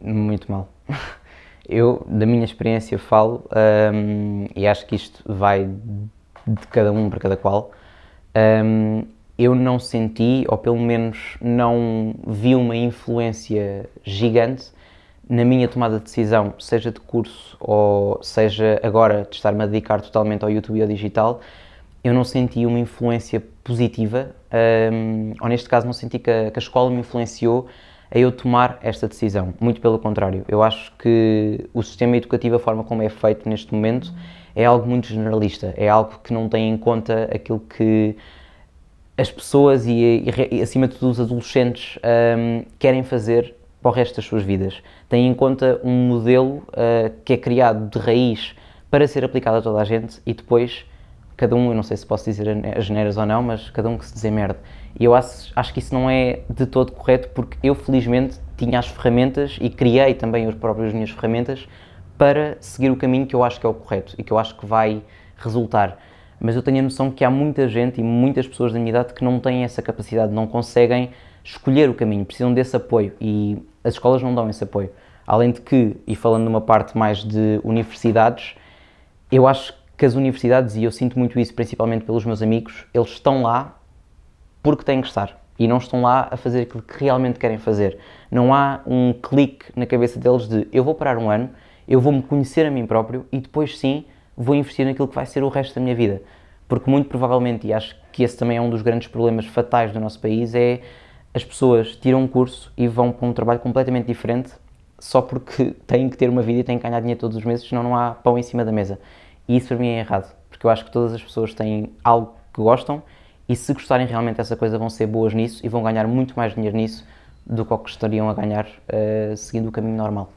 Muito mal. Eu, da minha experiência, falo, um, e acho que isto vai de cada um para cada qual, um, eu não senti, ou pelo menos não vi uma influência gigante na minha tomada de decisão, seja de curso ou seja agora de estar-me a dedicar totalmente ao YouTube e ao digital, eu não senti uma influência positiva, um, ou neste caso não senti que a, que a escola me influenciou a eu tomar esta decisão. Muito pelo contrário, eu acho que o sistema educativo, a forma como é feito neste momento, é algo muito generalista, é algo que não tem em conta aquilo que as pessoas e, e acima de tudo os adolescentes um, querem fazer para o resto das suas vidas. Tem em conta um modelo uh, que é criado de raiz para ser aplicado a toda a gente e depois cada um, eu não sei se posso dizer as geneiras ou não, mas cada um que se dizer merda. E eu acho, acho que isso não é de todo correto porque eu felizmente tinha as ferramentas e criei também as próprias minhas ferramentas para seguir o caminho que eu acho que é o correto e que eu acho que vai resultar. Mas eu tenho a noção que há muita gente e muitas pessoas da minha idade que não têm essa capacidade, não conseguem escolher o caminho, precisam desse apoio e as escolas não dão esse apoio. Além de que, e falando numa parte mais de universidades, eu acho que as universidades, e eu sinto muito isso principalmente pelos meus amigos, eles estão lá porque têm que estar e não estão lá a fazer aquilo que realmente querem fazer. Não há um clique na cabeça deles de eu vou parar um ano, eu vou me conhecer a mim próprio e depois sim vou investir naquilo que vai ser o resto da minha vida. Porque muito provavelmente, e acho que esse também é um dos grandes problemas fatais do nosso país, é as pessoas tiram um curso e vão para um trabalho completamente diferente só porque têm que ter uma vida e têm que ganhar dinheiro todos os meses, senão não há pão em cima da mesa. E isso para mim é errado, porque eu acho que todas as pessoas têm algo que gostam e se gostarem realmente dessa coisa vão ser boas nisso e vão ganhar muito mais dinheiro nisso do que o que estariam a ganhar uh, seguindo o caminho normal.